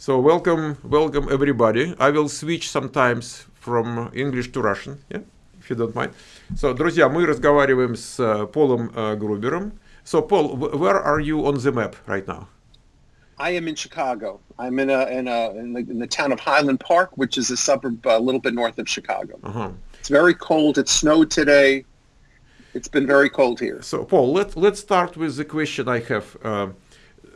So welcome, welcome everybody. I will switch sometimes from English to Russian, yeah, if you don't mind. So, друзья, мы разговариваем с uh, Полом uh, Грубером. So, Paul, where are you on the map right now? I am in Chicago. I'm in a in a in the, in the town of Highland Park, which is a suburb a little bit north of Chicago. Uh-huh. It's very cold. It snowed today. It's been very cold here. So, Paul, let let's start with the question I have. Uh,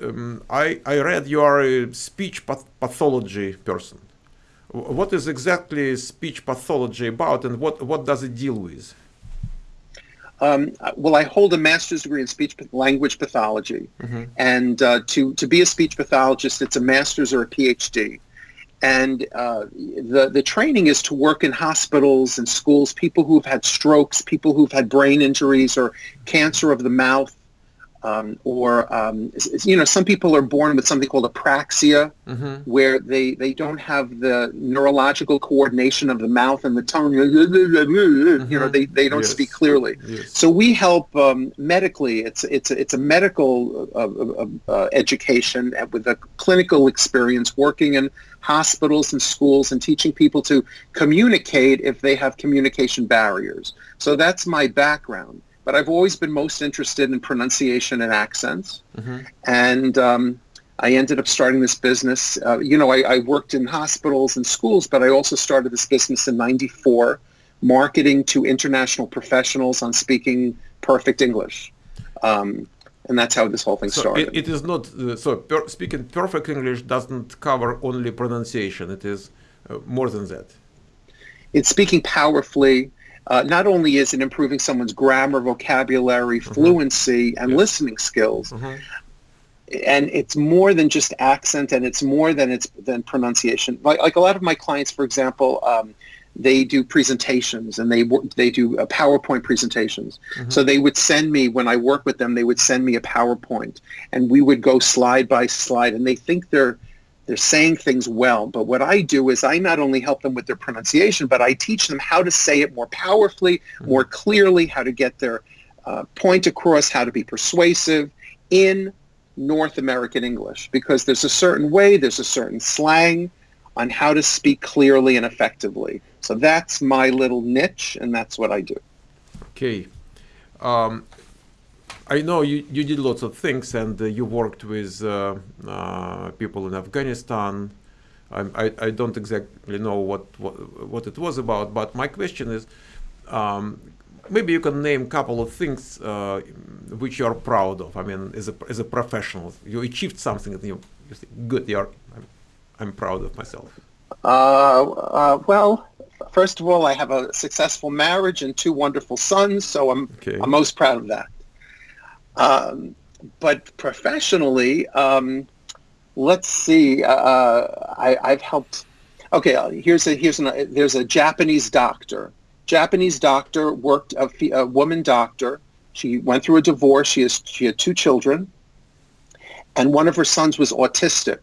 um, I, I read you are a speech path pathology person. What is exactly speech pathology about and what, what does it deal with? Um, well, I hold a master's degree in speech language pathology. Mm-hmm. And uh, to, to be a speech pathologist, it's a master's or a PhD. And uh, the, the training is to work in hospitals and schools, people who've had strokes, people who've had brain injuries or cancer of the mouth, um, or um, you know, some people are born with something called apraxia, mm-hmm. where they, they don't have the neurological coordination of the mouth and the tongue. Mm-hmm. You know, they, they don't yes. speak clearly. Yes. So we help um, medically. It's it's a, it's a medical uh, uh, uh, education with a clinical experience working in hospitals and schools and teaching people to communicate if they have communication barriers. So that's my background but I've always been most interested in pronunciation and accents. Mm-hmm. And um, I ended up starting this business. Uh, you know, I, I, worked in hospitals and schools, but I also started this business in 94, marketing to international professionals on speaking perfect English. Um, and that's how this whole thing so started. It, it is not, uh, so per, speaking perfect English doesn't cover only pronunciation. It is uh, more than that. It's speaking powerfully, uh, not only is it improving someone's grammar, vocabulary, mm-hmm. fluency, and yes. listening skills, mm-hmm. and it's more than just accent, and it's more than it's than pronunciation. Like, like a lot of my clients, for example, um, they do presentations and they they do uh, PowerPoint presentations. Mm-hmm. So they would send me when I work with them, they would send me a PowerPoint, and we would go slide by slide, and they think they're they're saying things well. But what I do is I not only help them with their pronunciation, but I teach them how to say it more powerfully, mm-hmm. more clearly, how to get their uh, point across, how to be persuasive in North American English. Because there's a certain way, there's a certain slang on how to speak clearly and effectively. So that's my little niche, and that's what I do. Okay. Um, I know you, you did lots of things and uh, you worked with uh, uh, people in Afghanistan. I, I, I, don't exactly know what, what, what it was about, but my question is um, maybe you can name a couple of things uh, which you are proud of. I mean, as a, as a professional, you achieved something and you, you think, good, you're, I'm, I'm proud of myself. Uh, uh, well, first of all, I have a successful marriage and two wonderful sons, so I'm, okay. I'm most proud of that. Um, but professionally, um, let's see. Uh, uh I, have helped. Okay, uh, here's a here's an, there's a Japanese doctor. Japanese doctor worked a, a woman doctor. She went through a divorce. She has she had two children, and one of her sons was autistic,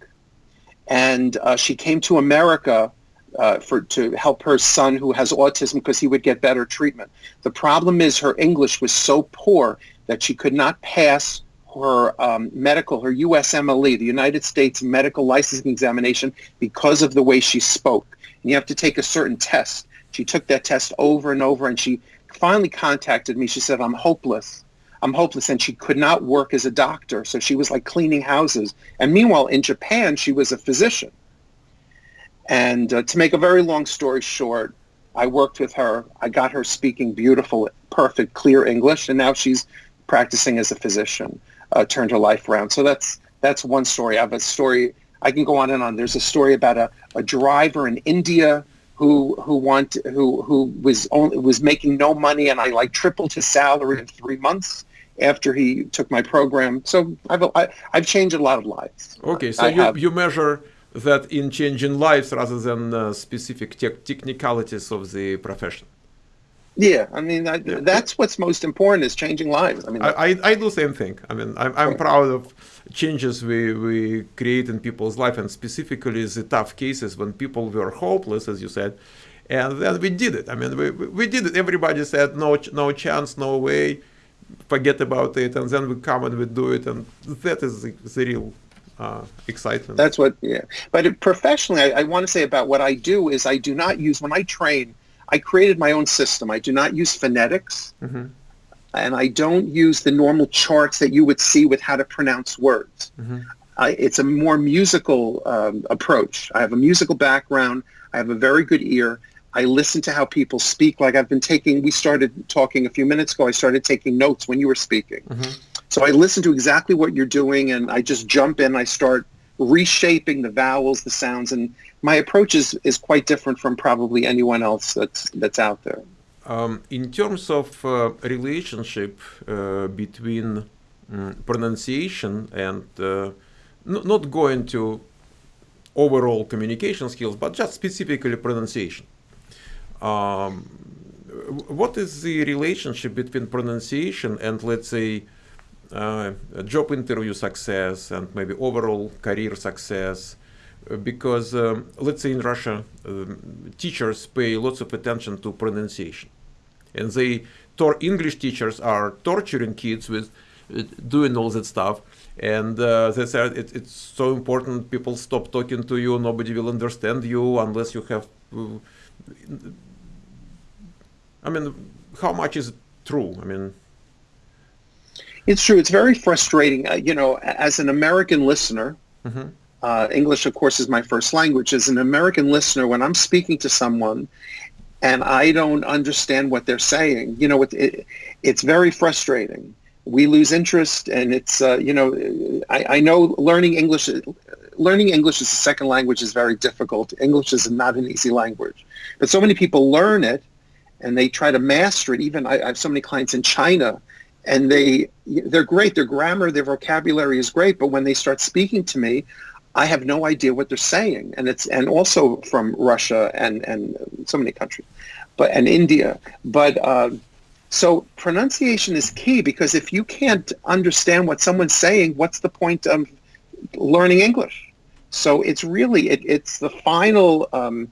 and uh, she came to America uh, for to help her son who has autism because he would get better treatment. The problem is her English was so poor that she could not pass her um, medical, her USMLE, the United States Medical Licensing Examination, because of the way she spoke. And you have to take a certain test. She took that test over and over, and she finally contacted me. She said, I'm hopeless. I'm hopeless. And she could not work as a doctor. So she was like cleaning houses. And meanwhile, in Japan, she was a physician. And uh, to make a very long story short, I worked with her. I got her speaking beautiful, perfect, clear English. And now she's practicing as a physician uh, turned her life around. So that's that's one story. I have a story. I can go on and on. There's a story about a, a driver in India who who want who who was only was making no money, and I like tripled his salary in three months after he took my program. So I've I, have i have changed a lot of lives. Okay, so you you measure that in changing lives rather than uh, specific te technicalities of the profession. Yeah, I mean I, yeah. that's what's most important is changing lives. I mean, I, I, I do the same thing. I mean, I'm, I'm proud of changes we we create in people's life, and specifically the tough cases when people were hopeless, as you said, and then we did it. I mean, we we did it. Everybody said no no chance, no way, forget about it, and then we come and we do it, and that is the, the real uh, excitement. That's what, yeah. But professionally, I, I want to say about what I do is I do not use, when I train, I created my own system. I do not use phonetics. Mm-hmm. And I don't use the normal charts that you would see with how to pronounce words. Mm-hmm. it's a more musical um, approach. I have a musical background. I have a very good ear. I listen to how people speak. Like I've been taking, we started talking a few minutes ago. I started taking notes when you were speaking. Mm-hmm. So I listen to exactly what you're doing and I just jump in. I start reshaping the vowels, the sounds, and my approach is, is quite different from probably anyone else that's, that's out there. Um, in terms of uh, relationship uh, between um, pronunciation and uh, not going to overall communication skills, but just specifically pronunciation. Um, what is the relationship between pronunciation and, let's say, job interview success and maybe overall career success? Uh, because, um, let's say in Russia, um, teachers pay lots of attention to pronunciation. And they, English teachers are torturing kids with uh, doing all that stuff and uh, they said it, it's so important people stop talking to you nobody will understand you unless you have uh, I mean, how much is true? I mean, it's true. It's very frustrating. Uh, you know, as an American listener, mm-hmm. uh, English, of course, is my first language. As an American listener, when I'm speaking to someone and I don't understand what they're saying, you know, it, it, it's very frustrating. We lose interest, and it's uh, you know, I, I know learning English. Learning English as a second language is very difficult. English is not an easy language, but so many people learn it and they try to master it. Even I, I have so many clients in China, and they they're great. Their grammar, their vocabulary is great, but when they start speaking to me, I have no idea what they're saying. And it's and also from Russia and and so many countries, but and India. But uh, so pronunciation is key because if you can't understand what someone's saying, what's the point of learning English? So it's really it, it's the final. Um,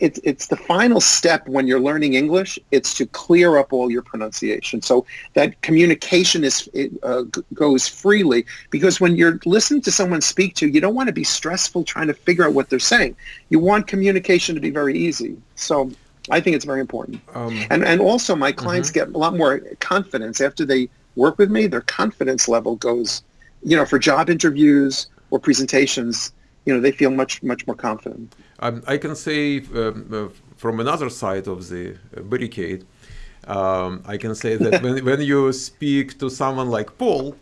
it, it's the final step when you're learning English. It's to clear up all your pronunciation, so that communication is it, uh, goes freely. Because when you're listening to someone speak to you, you don't want to be stressful trying to figure out what they're saying. You want communication to be very easy. So I think it's very important. Um, and and also my clients mm-hmm. get a lot more confidence after they work with me. Their confidence level goes, you know, for job interviews or presentations. You know, they feel much much more confident. Um, I can say um, uh, from another side of the barricade, um, I can say that when, when you speak to someone like Paul,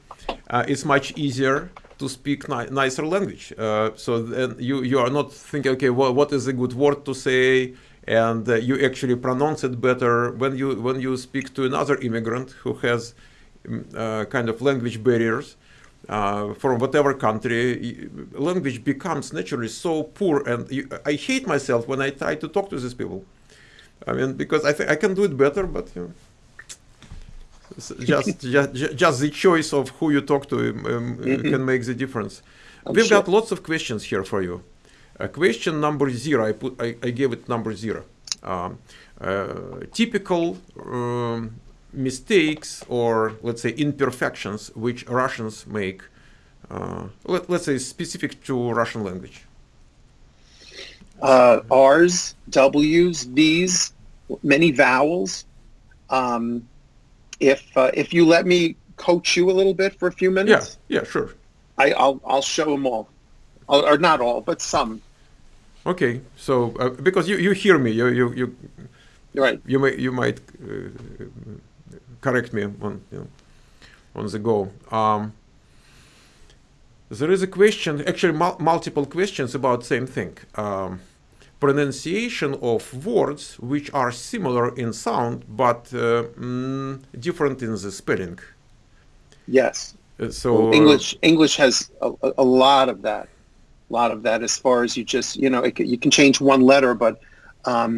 uh, it's much easier to speak ni- nicer language. Uh, so then you, you are not thinking, okay, well, what is a good word to say? And uh, you actually pronounce it better when you when you speak to another immigrant who has mm, uh, kind of language barriers uh, from whatever country, language becomes naturally so poor, and you, I hate myself when I try to talk to these people. I mean, because I think I can do it better, but you know, just, just just the choice of who you talk to um, mm-hmm. can make the difference. I'm We've sure. got lots of questions here for you. Uh, question number zero, I put I, I gave it number zero. Um, uh, typical um, mistakes or let's say imperfections which Russians make, uh, let, us say specific to Russian language? Uh, R's, W's, V's, many vowels. Um, if uh, if you let me coach you a little bit for a few minutes, yeah, yeah, sure. I, will I'll show them all, or not all, but some. Okay, so uh, because you, you hear me, you you you, right. You may you might uh, correct me on you know, on the go. Um, there is a question, actually mul multiple questions about same thing. Um, pronunciation of words which are similar in sound but uh, mm, different in the spelling. Yes. Uh, so English English has a, a, lot of that, a lot of that. As far as you just you know, it, you can change one letter, but um,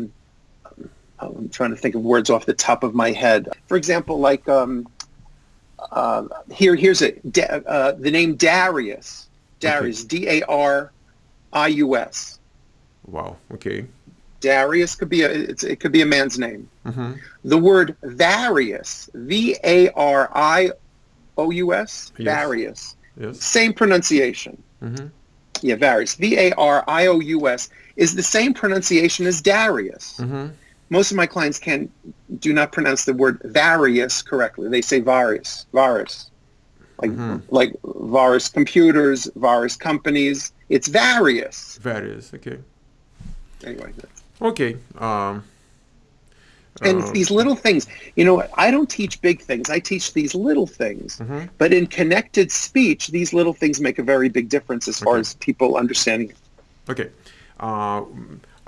I'm trying to think of words off the top of my head. For example, like um, uh, here, here's a uh, the name Darius. Darius, okay. D A R I U S. Wow. Okay. Darius could be a it could be a man's name. Mm-hmm. The word various, V A R I O U S, various. Yes. Same pronunciation. Mm-hmm. Yeah, Various. V-A-R-I-O-U-S is the same pronunciation as Darius. Mm-hmm. Most of my clients can do not pronounce the word various correctly. They say various, virus, like mm-hmm. like various computers, virus companies. It's various. Various. Okay. Anyway. Okay. Um, and uh, these little things, you know, I don't teach big things. I teach these little things. Mm-hmm. But in connected speech, these little things make a very big difference as far as people understanding it. Okay. Uh,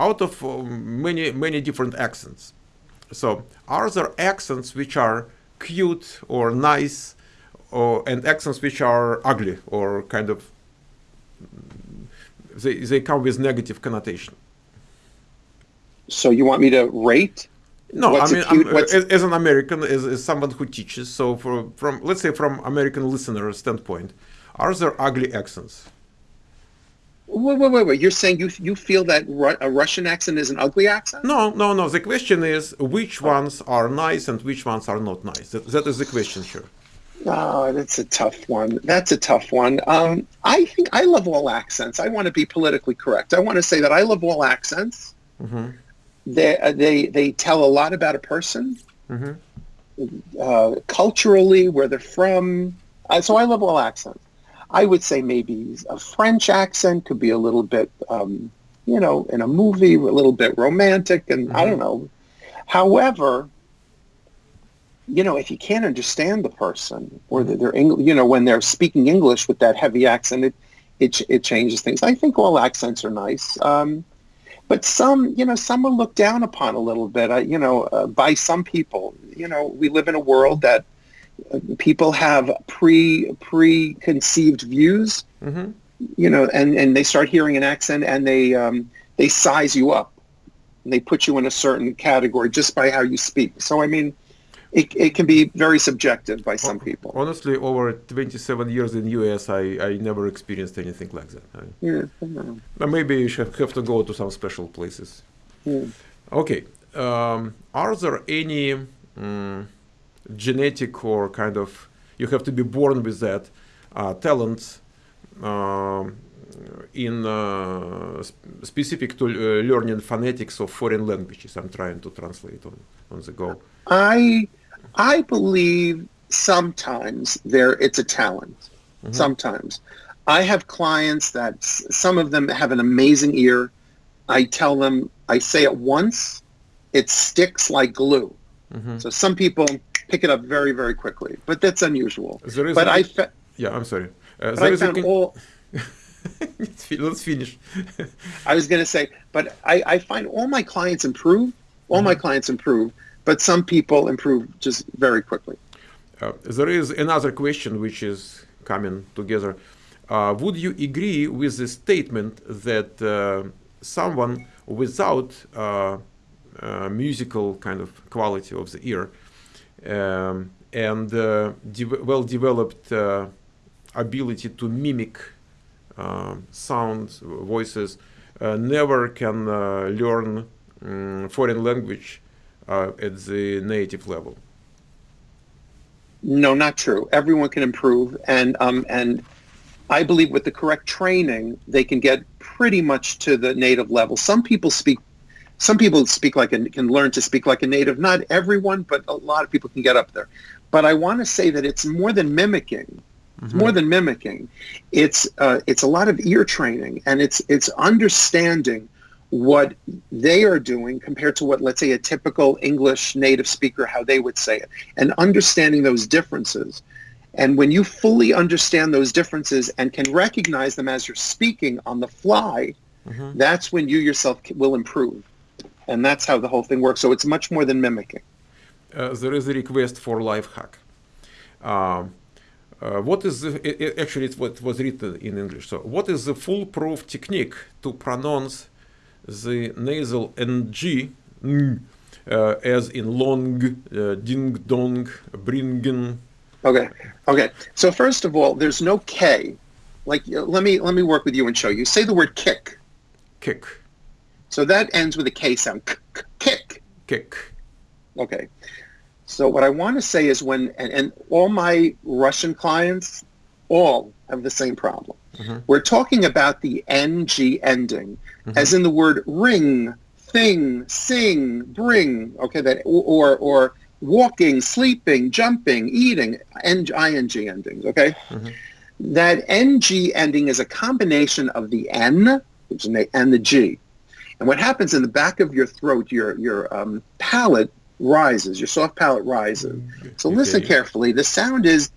out of uh, many many different accents, so are there accents which are cute or nice, or and accents which are ugly or kind of they they come with negative connotation? So you want me to rate? No, I mean, cute, as, as, an American, as, as someone who teaches, so for, from let's say from American listener standpoint, are there ugly accents? Wait, wait, wait, wait. You're saying you you feel that Ru- a Russian accent is an ugly accent? No, no, no. The question is which ones are nice and which ones are not nice. That, that is the question here. Oh, that's a tough one. That's a tough one. Um, I think I love all accents. I want to be politically correct. I want to say that I love all accents. Mm-hmm. They, uh, they, they tell a lot about a person, mm-hmm. uh, culturally, where they're from. Uh, so I love all accents. I would say maybe a French accent could be a little bit, um, you know, in a movie, a little bit romantic, and mm-hmm. I don't know. However, you know, if you can't understand the person or they're, you know, when they're speaking English with that heavy accent, it it, it changes things. I think all accents are nice. Um, but some, you know, some are looked down upon a little bit, uh, you know, uh, by some people. You know, we live in a world that people have pre preconceived views, mm-hmm. you know, and, and they start hearing an accent and they um, they size you up, and they put you in a certain category just by how you speak. So I mean, it, it can be very subjective by some people. Honestly, over 27 years in US, I, I never experienced anything like that. I, yeah, maybe you should have to go to some special places. Yeah. Okay. Um, are there any um, genetic or kind of you have to be born with that uh, talent uh, in uh, sp specific to uh, learning phonetics of foreign languages. I'm trying to translate on on the go. I I believe sometimes there it's a talent. Mm-hmm. Sometimes I have clients that some of them have an amazing ear. I tell them I say it once, it sticks like glue. Mm-hmm. So some people pick it up very, very quickly. But that's unusual. but I fa- yeah, I'm sorry. Uh, but I found con- all. Let's finish. I was going to say, but I, I find all my clients improve. All mm-hmm. my clients improve, but some people improve just very quickly. Uh, there is another question which is coming together. Uh, would you agree with the statement that uh, someone without uh, uh, musical kind of quality of the ear um, and uh, de well-developed uh, ability to mimic uh, sounds, voices, never can learn um, foreign language at the native level. No, not true. Everyone can improve, and um, and I believe with the correct training, they can get pretty much to the native level. Some people speak some people speak like a, can learn to speak like a native. Not everyone, but a lot of people can get up there. But I want to say that it's more than mimicking. It's more than mimicking. It's uh, it's a lot of ear training, and it's it's understanding what they are doing compared to what, let's say, a typical English native speaker, how they would say it, and understanding those differences. And when you fully understand those differences and can recognize them as you're speaking on the fly, mm-hmm. that's when you yourself will improve and that's how the whole thing works. So it's much more than mimicking. Uh, there is a request for life hack. Um, uh, what is the, it, it, actually it's what was written in English. So what is the foolproof technique to pronounce the nasal ng uh, as in long, uh, ding dong, bringen? Okay, okay. So first of all, there's no k. Like let me let me work with you and show you. Say the word kick. Kick. So that ends with a K sound. Kick. Kick. Okay. So what I want to say is when, and, and all my Russian clients, all, have the same problem. Mm-hmm. We're talking about the ng ending, mm-hmm. as in the word ring, thing, sing, bring. Okay, that or or walking, sleeping, jumping, eating, ing endings. Okay, mm-hmm. that ng ending is a combination of the n, which is and the g. And what happens in the back of your throat, your your um, palate rises, your soft palate rises. Mm-hmm. So listen carefully. The sound is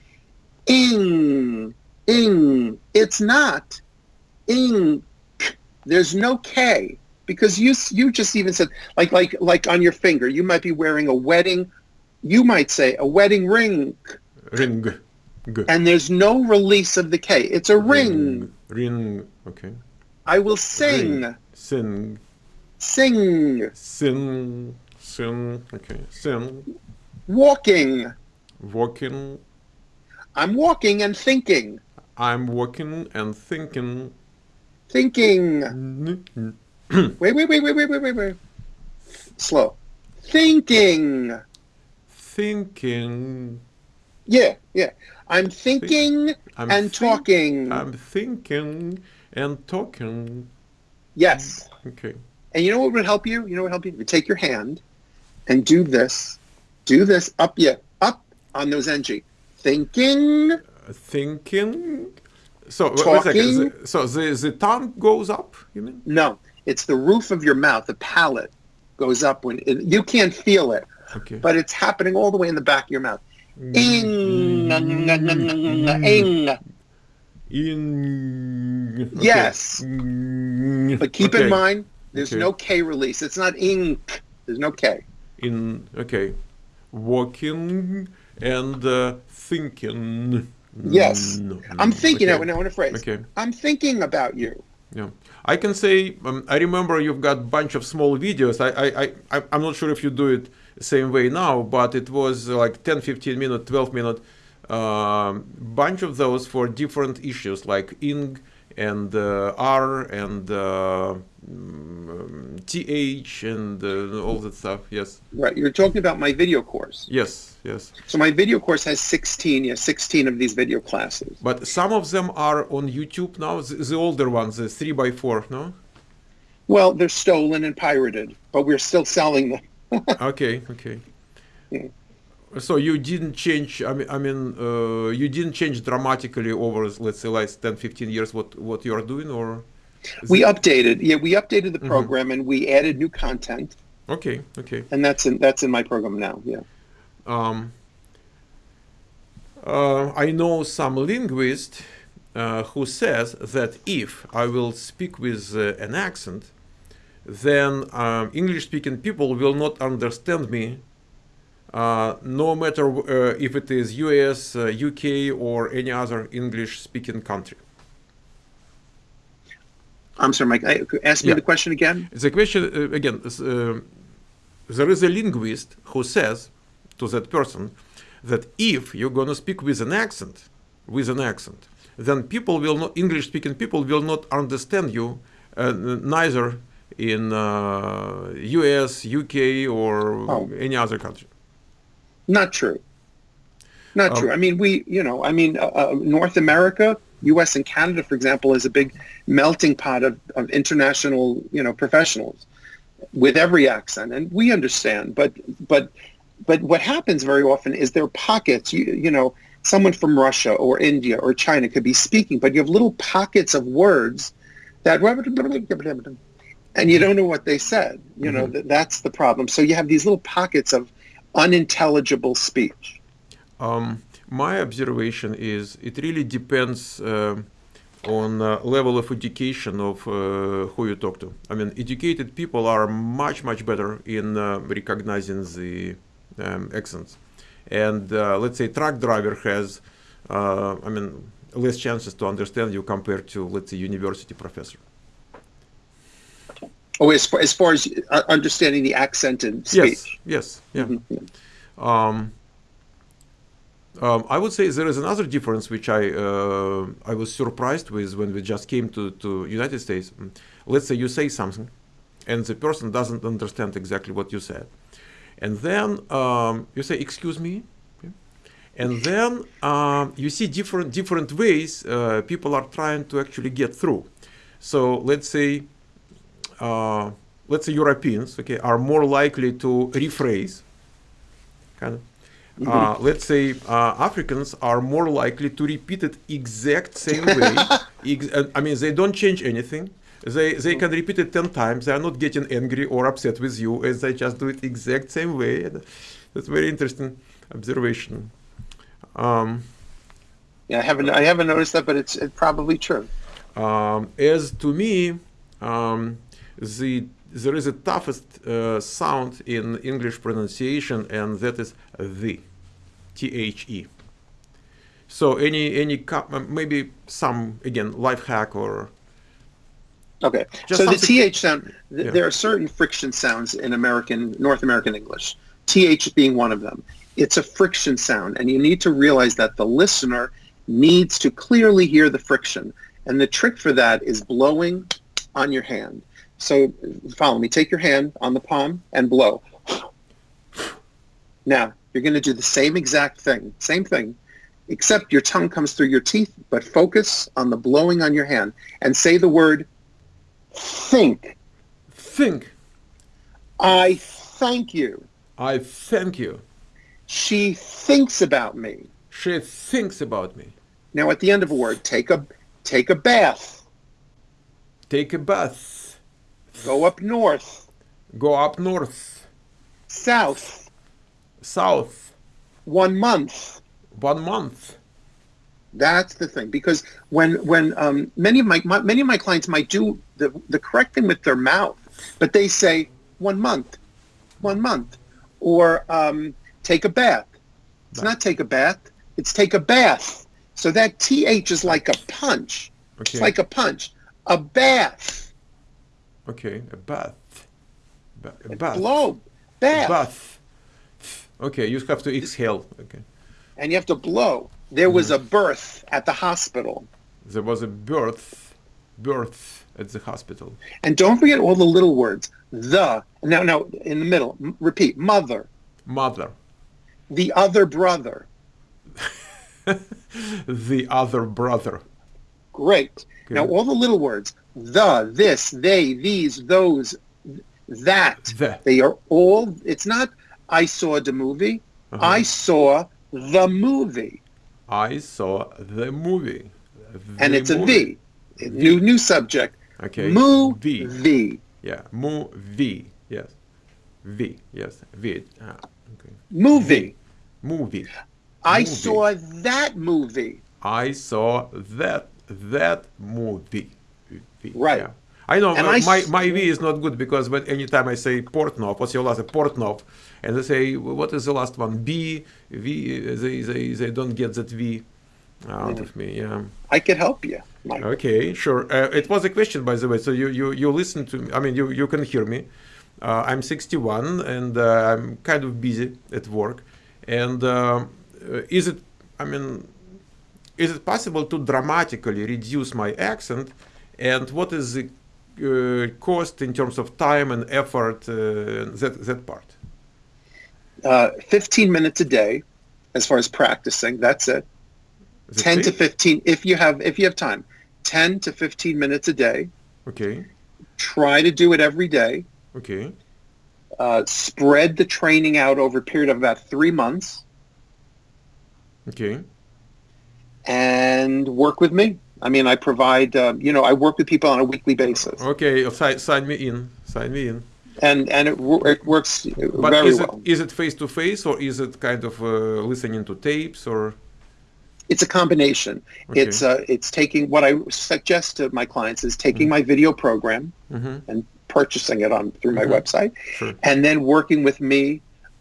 ing, ing. It's not ing. There's no K because you you just even said like like like on your finger you might be wearing a wedding you might say a wedding ring ring and there's no release of the k it's a ring ring, okay i will sing ring. sing sing sing sing okay sing walking walking i'm walking and thinking i'm walking and thinking thinking wait, wait, wait, wait, wait, wait, wait, wait. Slow. Thinking. Thinking. Yeah, yeah. I'm thinking Think, I'm and think, talking. I'm thinking and talking. Yes. Okay. And you know what would help you? You know what would help you? You take your hand and do this. Do this up yeah, up on those ng. Thinking. Uh, thinking. So talking. So the, the tongue goes up, you mean? No. It's the roof of your mouth, the palate goes up when it, you can't feel it, okay. but it's happening all the way in the back of your mouth. Ing, ing, ing. Yes, but keep in mind, there's okay. no K release. It's not ing. There's no K. In okay, walking and uh, thinking. Yes, no, I'm thinking. Okay. Now, in a phrase. Okay. I'm thinking about you. Yeah. I can say, um, I remember you've got a bunch of small videos. I, I, I, I'm not sure if you do it the same way now, but it was like 10, 15 minute, 12 minute, uh, bunch of those for different issues like ing and uh, R and uh, TH and uh, all that stuff. Yes. Right. You're talking about my video course. Yes. Yes. So my video course has 16, yeah, 16 of these video classes. But some of them are on YouTube now. The, the older ones, the three by four, no? Well, they're stolen and pirated, but we're still selling them. okay. Okay. Yeah. So you didn't change. I mean, I mean, uh, you didn't change dramatically over, let's say, last 10, 15 years. What what you are doing, or we updated. Yeah, we updated the mm-hmm. program mm -hmm. and we added new content. Okay. Okay. And that's in that's in my program now. Yeah. Um, uh, I know some linguist uh, who says that if I will speak with uh, an accent, then um, English-speaking people will not understand me, no matter uh, if it is US, UK, uh, or any other English-speaking country. I'm sorry, Mike. Ask me yeah. the question again. The question again. there is a linguist who says to that person that if you're going to speak with an accent, with an accent, then people will not, English speaking people will not understand you uh, neither in uh, US, UK, or oh. any other country. Not true. Not um, true. I mean, we, you know, I mean, uh, uh North America, US and Canada, for example, is a big melting pot of, of international, you know, professionals with every accent. And we understand, but, but but what happens very often is there are pockets, you, you know, someone from Russia or India or China could be speaking, but you have little pockets of words that, and you don't know what they said. You know, mm-hmm. that's the problem. So you have these little pockets of unintelligible speech. Um, my observation is it really depends uh, on uh, level of education of uh, who you talk to. I mean, educated people are much, much better in uh, recognizing the um, accents. And uh, let's say truck driver has, uh, I mean, less chances to understand you compared to, let's say, university professor. Oh, as far, as far as uh, understanding the accent and speech. Yes, yes, yeah. Mm -hmm. um, um, I would say there is another difference which I uh, I was surprised with when we just came to to United States. Let's say you say something, and the person doesn't understand exactly what you said and then um, you say, excuse me. And then um, you see different different ways uh, people are trying to actually get through. So let's say uh, let's say Europeans, okay, are more likely to rephrase. Kind of. Mm -hmm. let's say uh, Africans are more likely to repeat it exact same way. Ex I mean, they don't change anything. They they can repeat it ten times. They are not getting angry or upset with you, as they just do it exact same way. That's very interesting observation. Um, yeah, I haven't I haven't noticed that, but it's it's probably true. Um, as to me, um, the there is a toughest uh, sound in English pronunciation, and that is the, T-H-E. So any any maybe some again life hack or. Okay, so the th sound. Th yeah. There are certain friction sounds in American North American English. Th being one of them. It's a friction sound, and you need to realize that the listener needs to clearly hear the friction. And the trick for that is blowing on your hand. So follow me. Take your hand on the palm and blow. Now, you're going to do the same exact thing, same thing, except your tongue comes through your teeth, but focus on the blowing on your hand and say the word think. Think. I thank you. I thank you. She thinks about me. She thinks about me. Now at the end of a word, take a take a bath. Take a bath. Go up north. Go up north. South. South. One month. One month. That's the thing, because when when um, many of my, my many of my clients might do the the correct thing with their mouth, but they say one month, one month, or um, take a bath. It's not take a bath. It's take a bath. So that th is like a punch. Okay. It's like a punch. A bath. Okay, a bath. Ba a bath. Blow. Bath. A bath. Okay, you have to exhale. Okay. And you have to blow. There was mm -hmm. a birth at the hospital. There was a birth, birth at the hospital. And don't forget all the little words. The. Now, now, in the middle. repeat. Mother. Mother the other brother. the other brother. Great. Good. Now all the little words, the, this, they, these, those, that, the. they are all, it's not I saw the movie, uh -huh. I saw the movie. I saw the movie. The and it's movie. a V. New new subject. Okay. Movie. V. Yeah. Movie. Yes. V. Yes. V. Ah, okay. Movie. Movie. I movie. saw that movie. I saw that that movie. Right. Yeah. I know and uh, my, my V is not good because when anytime I say Portnov, what's your last Portnov, and they say what is the last one B V they they, they don't get that V out of me. Yeah. I can help you. Michael. Okay, sure. Uh, it was a question, by the way. So you you you listen to me. I mean, you you can hear me. Uh, I'm 61 and uh, I'm kind of busy at work. And uh, is it, I mean, is it possible to dramatically reduce my accent? And what is the uh, cost in terms of time and effort, uh, that, that part? Uh, 15 minutes a day, as far as practicing, that's it. Is 10 it to 15, if you have, if you have time, 10 to 15 minutes a day. Okay. Try to do it every day. Okay uh, spread the training out over a period of about three months. Okay. And work with me. I mean, I provide, uh, you know, I work with people on a weekly basis. Okay, sign, sign me in. Sign me in. And and it, it works but very is well. It, is it face to face or is it kind of uh, listening to tapes or? It's a combination. Okay. It's uh, it's taking what I suggest to my clients is taking mm -hmm. my video program mm -hmm. and purchasing it on through my mm-hmm. website, sure. and then working with me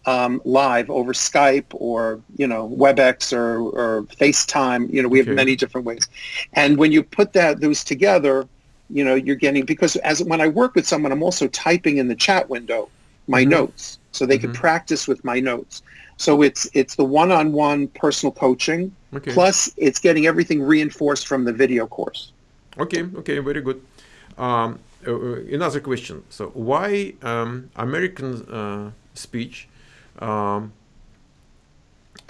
um, live over Skype or you know WebEx or, or FaceTime. You know, we okay. have many different ways. And when you put that those together, you know, you're getting because as when I work with someone, I'm also typing in the chat window my mm-hmm. notes so they mm-hmm. can practice with my notes. So it's it's the one-on-one personal coaching okay. plus it's getting everything reinforced from the video course. Okay, okay, very good. Um, uh, uh, another question. So why um, American uh, speech um,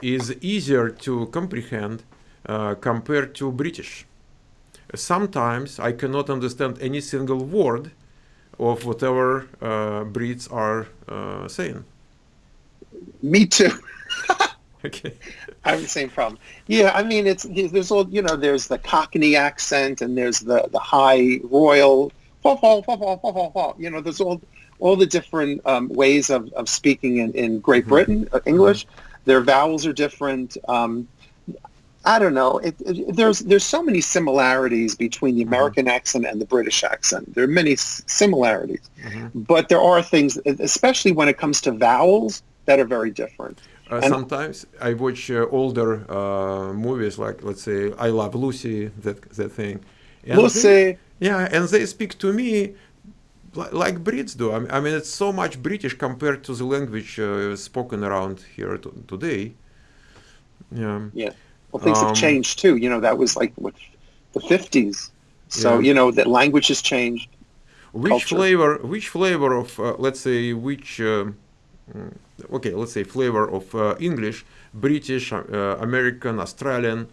is easier to comprehend uh, compared to British. Sometimes I cannot understand any single word of whatever uh, Brits are uh, saying. Me too. okay. I have the same problem. Yeah, I mean, it's there's all you know. There's the Cockney accent, and there's the the high royal. You know, there's all all the different um, ways of, of speaking in, in Great mm-hmm. Britain, uh, English. Mm-hmm. Their vowels are different. Um, I don't know. It, it, there's there's so many similarities between the mm-hmm. American mm-hmm. accent and the British accent. There are many s- similarities, mm-hmm. but there are things, especially when it comes to vowels, that are very different. Uh, sometimes I watch uh, older uh, movies, like let's say "I Love Lucy," that that thing. And Lucy. They, yeah, and they speak to me like, Brits do. I mean, I mean, it's so much British compared to the language uh, spoken around here today. Yeah. Yeah. Well, things um, have changed too. You know, that was like what the fifties. So yeah. you know that language has changed. Which culture. flavor? Which flavor of uh, let's say which? Uh, mm, okay, let's say flavor of uh, English, British, uh, American, Australian.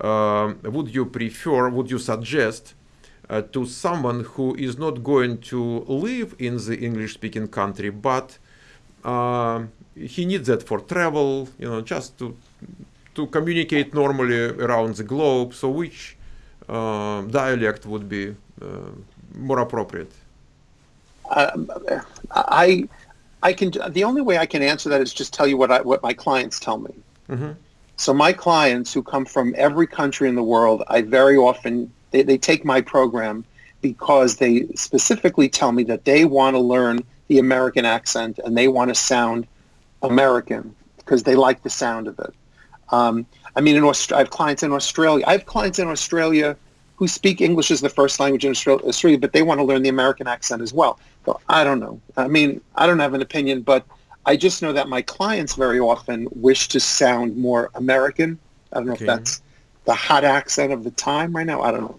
Um, would you prefer? Would you suggest? Uh, to someone who is not going to live in the English-speaking country, but uh, he needs that for travel, you know, just to to communicate normally around the globe. So which uh, dialect would be uh, more appropriate? Um, I I can the only way I can answer that is just tell you what I what my clients tell me. Mm-hmm. So my clients who come from every country in the world, I very often they, they take my program because they specifically tell me that they want to learn the American accent and they want to sound American because they like the sound of it. Um, I mean, in Aust- I have clients in Australia. I have clients in Australia who speak English as the first language in Australia, but they want to learn the American accent as well. So I don't know. I mean, I don't have an opinion, but I just know that my clients very often wish to sound more American. I don't know okay. if that's the hot accent of the time right now. I don't know.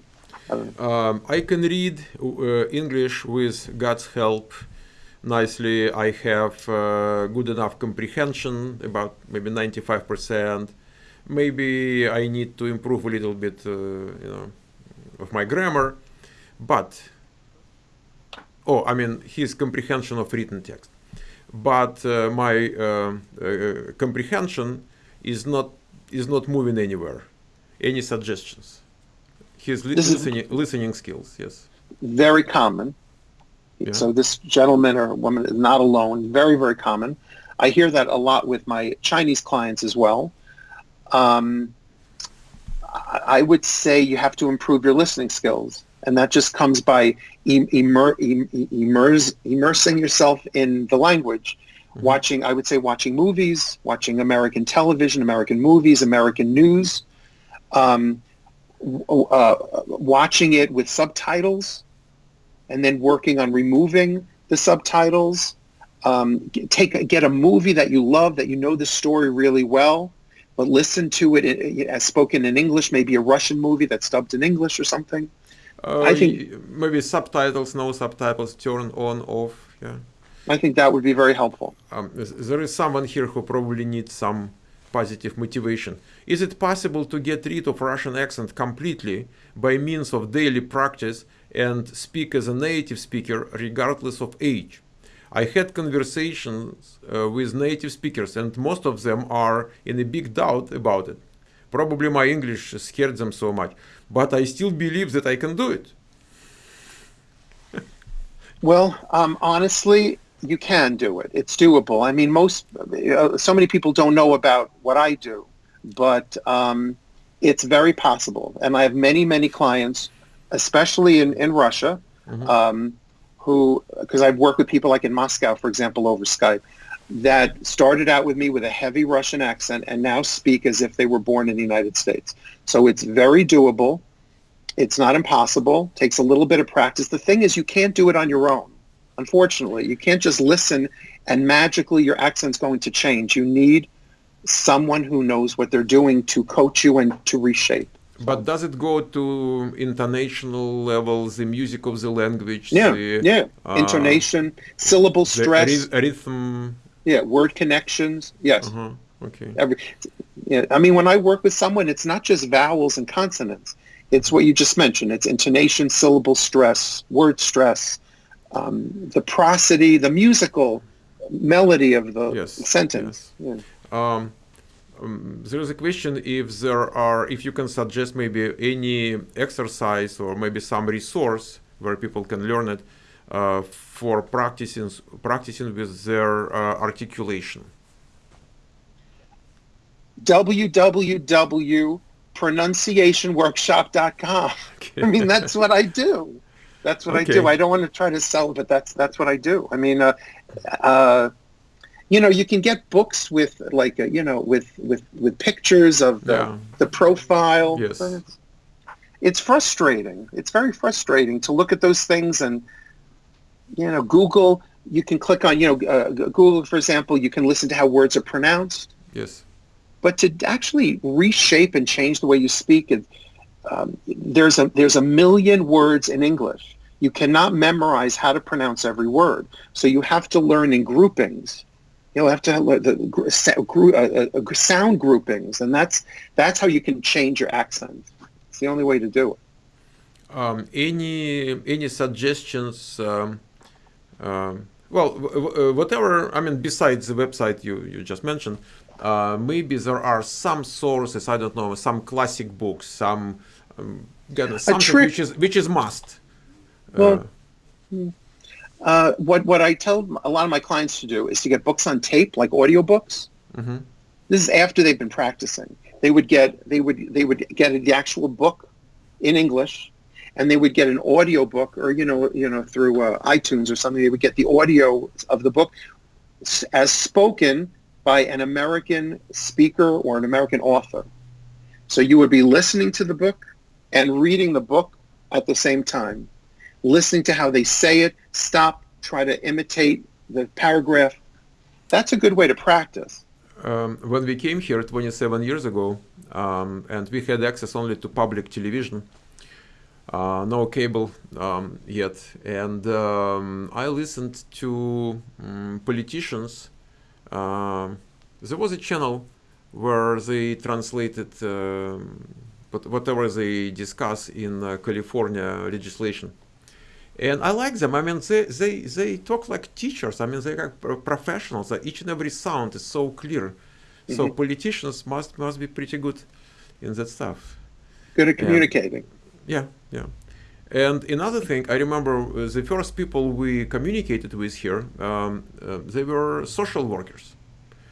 I. Um, I can read uh, English with God's help nicely. I have uh, good enough comprehension, about maybe 95%. Maybe I need to improve a little bit, uh, you know, of my grammar. But, oh, I mean, his comprehension of written text. But uh, my uh, uh, comprehension is not is not moving anywhere. Any suggestions? His li listening, listening skills, yes. Very common yeah. So this gentleman or woman is not alone. Very, very common. I hear that a lot with my Chinese clients as well. Um, I would say you have to improve your listening skills, and that just comes by immer, immerse, immersing yourself in the language. Mm-hmm. Watching, I would say, watching movies, watching American television, American movies, American news, um, uh, watching it with subtitles and then working on removing the subtitles. Um, take get a movie that you love that you know the story really well, but listen to it as spoken in English. Maybe a Russian movie that's dubbed in English or something. Uh, I think maybe subtitles, no subtitles, turn on, off. Yeah. I think that would be very helpful. Um, there is someone here who probably needs some positive motivation. Is it possible to get rid of Russian accent completely by means of daily practice and speak as a native speaker regardless of age. I had conversations uh, with native speakers and most of them are in a big doubt about it. Probably my English scared them so much, but I still believe that I can do it. well, um, honestly, you can do it. It's doable. I mean, most, uh, so many people don't know about what I do, but um, it's very possible. And I have many, many clients especially in, in Russia, mm-hmm. um, who, because I've worked with people like in Moscow, for example, over Skype, that started out with me with a heavy Russian accent and now speak as if they were born in the United States. So it's very doable. It's not impossible. Takes a little bit of practice. The thing is, you can't do it on your own. Unfortunately, you can't just listen and magically your accent's going to change. You need someone who knows what they're doing to coach you and to reshape. But does it go to international levels, the music of the language? Yeah, the, yeah. Uh, Intonation, syllable stress, rhythm. Yeah, word connections. Yes. Uh-huh. Okay. Every, yeah, I mean, when I work with someone, it's not just vowels and consonants. It's what you just mentioned. It's intonation, syllable stress, word stress, um, the prosody, the musical melody of the yes. sentence. Yes. Yeah. Um, um, there is a question if there are, if you can suggest maybe any exercise or maybe some resource where people can learn it uh, for practicing practicing with their uh, articulation. www.pronunciationworkshop.com. Okay. I mean, that's what I do. That's what okay. I do. I don't want to try to sell, but that's that's what I do. I mean, uh, uh, you know, you can get books with like uh, you know with with with pictures of the yeah. the profile. Yes. It's, it's frustrating. It's very frustrating to look at those things and you know Google. You can click on you know uh, Google for example. You can listen to how words are pronounced. Yes. But to actually reshape and change the way you speak, um, there's a there's a million words in English. You cannot memorize how to pronounce every word. So you have to learn in groupings You'll have to have the uh, uh, sound groupings, and that's that's how you can change your accent. It's the only way to do it. Um, any any suggestions? Um, um, well, uh, whatever. I mean, besides the website you you just mentioned, uh, maybe there are some sources. I don't know, some classic books, some um, something which is which is must. Well, uh, uh, what what I tell a lot of my clients to do is to get books on tape, like audiobooks. Mm-hmm. This is after they've been practicing. They would get they would they would get the actual book in English, and they would get an audio book, or you know you know through uh, iTunes or something. They would get the audio of the book as spoken by an American speaker or an American author. So you would be listening to the book and reading the book at the same time listening to how they say it, stop, try to imitate the paragraph. That's a good way to practice. Um, when we came here 27 years ago, um, and we had access only to public television, uh, no cable um, yet, and um, I listened to um, politicians. Uh, there was a channel where they translated uh, whatever they discuss in uh, California legislation and I like them. I mean, they, they, they talk like teachers. I mean, they are professionals. Each and every sound is so clear. Mm-hmm. So politicians must must be pretty good in that stuff. Good at communicating. And, yeah, yeah. And another thing, I remember uh, the first people we communicated with here, um, uh, they were social workers.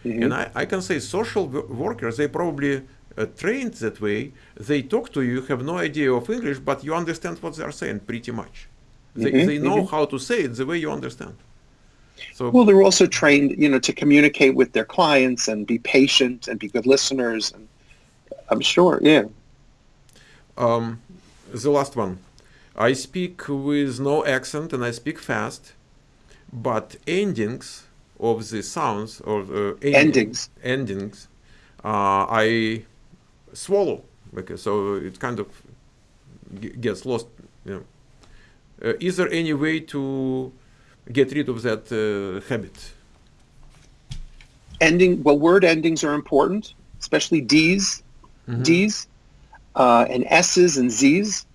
Mm-hmm. And I, I can say social workers, they probably uh, trained that way. They talk to you, have no idea of English, but you understand what they are saying pretty much. They, mm-hmm, they know mm-hmm. how to say it the way you understand. So well, they're also trained, you know, to communicate with their clients and be patient and be good listeners. And I'm sure, yeah. Um, the last one, I speak with no accent and I speak fast, but endings of the sounds or uh, endings endings, uh, I swallow because so it kind of gets lost, you know. Uh, is there any way to get rid of that uh, habit? Ending, well, word endings are important, especially D's, mm-hmm. D's, uh, and S's and Z's.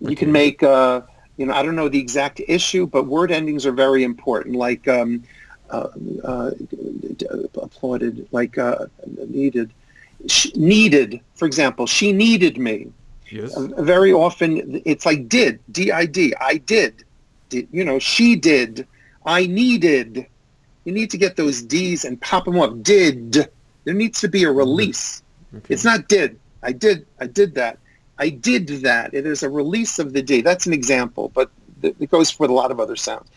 You okay. can make, uh, you know, I don't know the exact issue, but word endings are very important. Like um, uh, uh, applauded, like needed, she, needed. For example, she needed me. Yes. Uh, very often it's like did, D-I-D, I did. did. You know, she did, I needed. You need to get those D's and pop them up. Did. There needs to be a release. Okay. It's not did. I did. I did that. I did that. It is a release of the D. That's an example, but it goes for a lot of other sounds.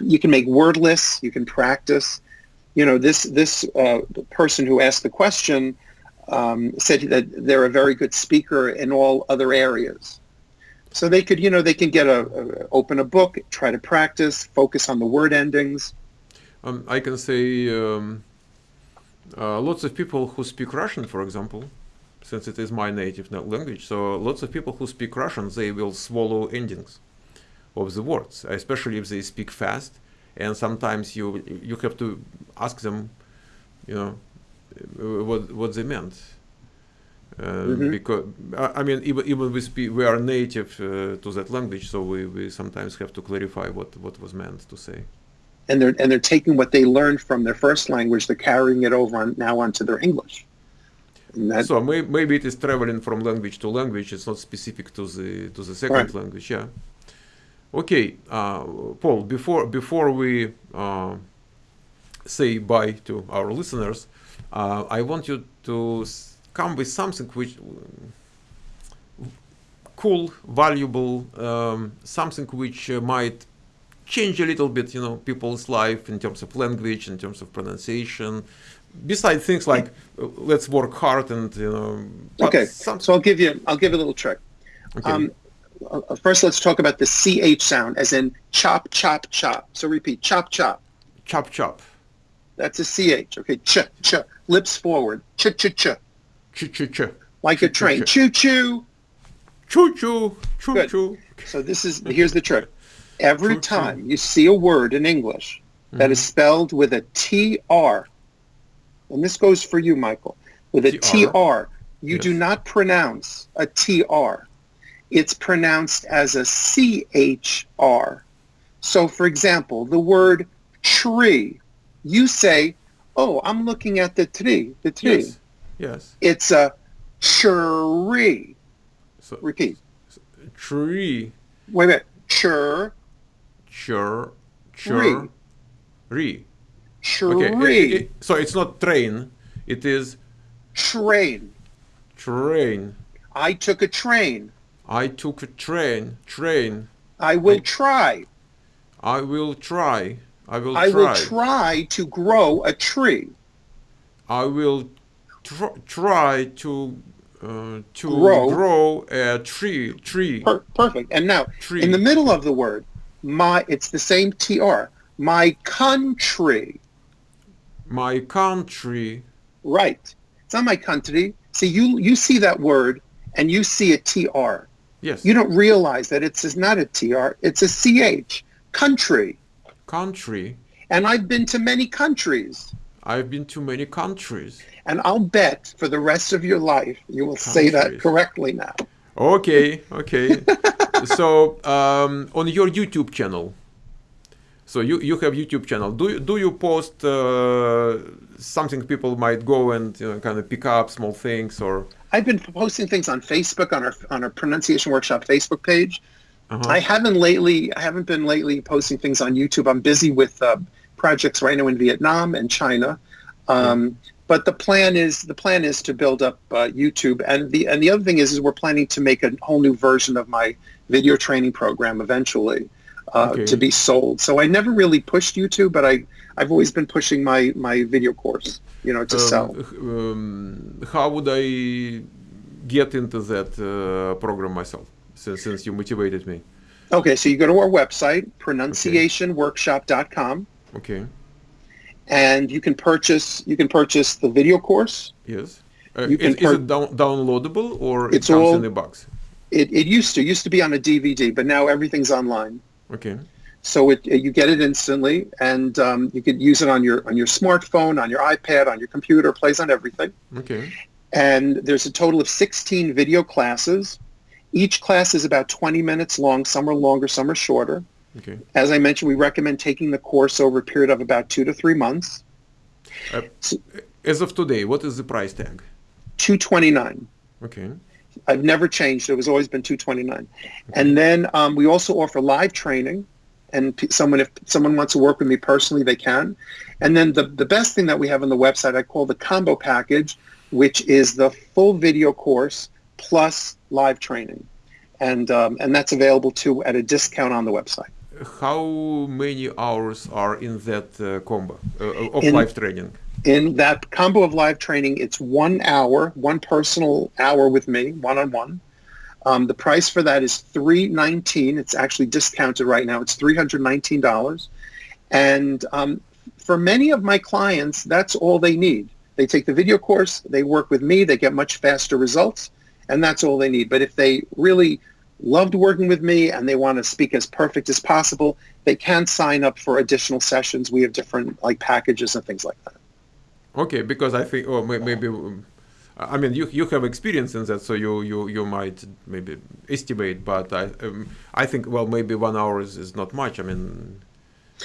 You can make wordless. You can practice. You know, this this uh, person who asked the question um, said that they're a very good speaker in all other areas. So they could, you know, they can get a, a open a book, try to practice, focus on the word endings. Um, I can say um, uh, lots of people who speak Russian, for example, since it is my native language. So lots of people who speak Russian, they will swallow endings of the words, especially if they speak fast. And sometimes you you have to ask them, you know, what what they meant. Uh, mm-hmm. Because I mean, even even we speak, we are native uh, to that language, so we, we sometimes have to clarify what what was meant to say. And they're and they're taking what they learned from their first language, they're carrying it over on, now onto their English. That, so may, maybe it is traveling from language to language. It's not specific to the to the second right. language. Yeah. Okay, uh, Paul. Before before we uh, say bye to our listeners, uh, I want you to come with something which cool, valuable, um, something which uh, might change a little bit, you know, people's life in terms of language, in terms of pronunciation. Besides things like uh, let's work hard and you know. Okay, so I'll give you I'll give you a little trick. Okay. Um, uh, first, let's talk about the ch sound, as in chop, chop, chop. So repeat, chop, chop. Chop, chop. That's a ch. Okay, ch, ch. Lips forward. Ch, ch, ch. Ch, ch, ch. Like a train. Choo, choo. Choo, choo. Choo, Good. choo. So this is here's the trick. Every choo, time choo. you see a word in English that mm-hmm. is spelled with a tr, and this goes for you, Michael, with a tr, you yes. do not pronounce a tr. It's pronounced as a chr. So, for example, the word tree, you say, "Oh, I'm looking at the tree." The tree. Yes. Yes. It's a tree. So, Repeat. Tree. Wait a minute. Chur. Chur. Chur. Re. Tree. Okay. It, it, so it's not train. It is. Train. Train. I took a train. I took a train. Train. I will I, try. I will try. I will I try. will try to grow a tree. I will tr try to uh, to grow. grow. a tree. Tree. Per perfect. And now, tree. in the middle of the word, my it's the same tr. My country. My country. Right. It's not my country. See, you you see that word and you see a tr. Yes. You don't realize that it's not a tr. It's a ch. Country. Country. And I've been to many countries. I've been to many countries. And I'll bet for the rest of your life you will countries. say that correctly now. Okay, okay. so um, on your YouTube channel, so you, you have YouTube channel. Do you, do you post uh, something people might go and you know, kind of pick up small things or? I've been posting things on Facebook on our on our pronunciation workshop Facebook page. Uh-huh. I haven't lately. I haven't been lately posting things on YouTube. I'm busy with uh, projects right now in Vietnam and China. Um, But the plan is the plan is to build up uh, YouTube, and the and the other thing is is we're planning to make a whole new version of my video training program eventually uh, okay. to be sold. So I never really pushed YouTube, but I I've always been pushing my my video course, you know, to um, sell. Um, how would I get into that uh, program myself? Since since you motivated me. Okay, so you go to our website, pronunciationworkshop.com. Okay. And you can purchase you can purchase the video course. Yes. Uh, you can is, is it down, downloadable or it comes all, in the box? It, it used to used to be on a DVD, but now everything's online. Okay. So it, you get it instantly, and um, you could use it on your on your smartphone, on your iPad, on your computer. Plays on everything. Okay. And there's a total of 16 video classes. Each class is about 20 minutes long. Some are longer, some are shorter. Okay. As I mentioned, we recommend taking the course over a period of about two to three months. Uh, so, as of today, what is the price tag? 229 Okay. I've never changed. It was always been 229 okay. And then um, we also offer live training. And p- someone, if someone wants to work with me personally, they can. And then the, the best thing that we have on the website, I call the combo package, which is the full video course plus live training. And, um, and that's available too at a discount on the website how many hours are in that uh, combo uh, of in, live training? In that combo of live training, it's one hour, one personal hour with me, one on one. the price for that is three nineteen. It's actually discounted right now. It's three hundred nineteen dollars, and um, for many of my clients, that's all they need. They take the video course, they work with me, they get much faster results, and that's all they need. But if they really loved working with me and they want to speak as perfect as possible, they can sign up for additional sessions. We have different like packages and things like that. Okay, because I think, oh, maybe, I mean, you you have experience in that, so you you you might maybe estimate, but I um, I think well maybe one hour is, is not much. I mean,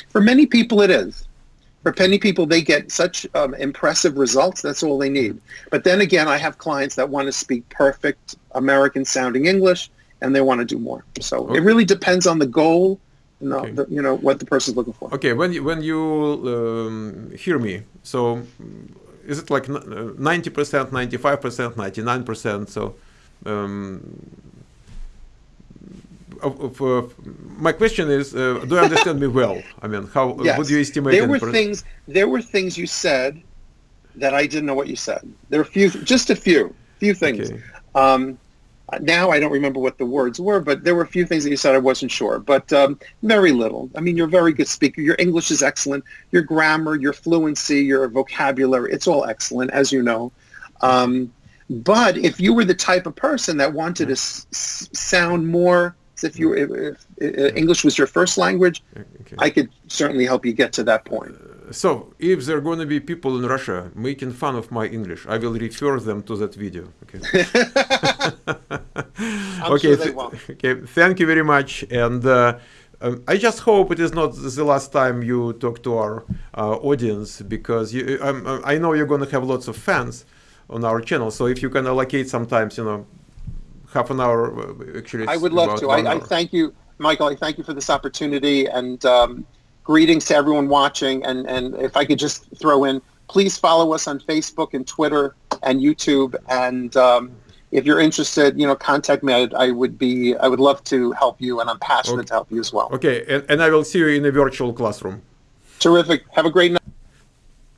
for many people it is. For penny people, they get such um, impressive results. That's all they need. But then again, I have clients that want to speak perfect American sounding English, and they want to do more. So okay. it really depends on the goal you know, okay. the, you know what the person's looking for. Okay, when you, when you um, hear me, so is it like 90%, 95%, 99%? So um, of, of, uh, my question is, uh, do you understand me well? I mean, how yes. would you estimate? There were things. There were things you said that I didn't know what you said. There are a few, just a few, few things. Okay. Um, now I don't remember what the words were, but there were a few things that you said I wasn't sure, but um, very little. I mean, you're a very good speaker. Your English is excellent. Your grammar, your fluency, your vocabulary, it's all excellent, as you know. Um, but if you were the type of person that wanted to s- sound more if you were, if, if English was your first language, okay. I could certainly help you get to that point. So, if there are going to be people in Russia making fun of my English, I will refer them to that video. Okay. okay. Sure okay. Thank you very much. And uh, um, I just hope it is not the last time you talk to our uh, audience because you, um, I know you're going to have lots of fans on our channel. So if you can allocate sometimes, you know, half an hour, uh, actually, I would love to. I, I, thank you, Michael. I thank you for this opportunity and. Um, greetings to everyone watching. And, and if I could just throw in, please follow us on Facebook and Twitter and YouTube. And um, if you're interested, you know, contact me. I, I, would be, I would love to help you, and I'm passionate okay. to help you as well. Okay, and, and I will see you in a virtual classroom. Terrific. Have a great night.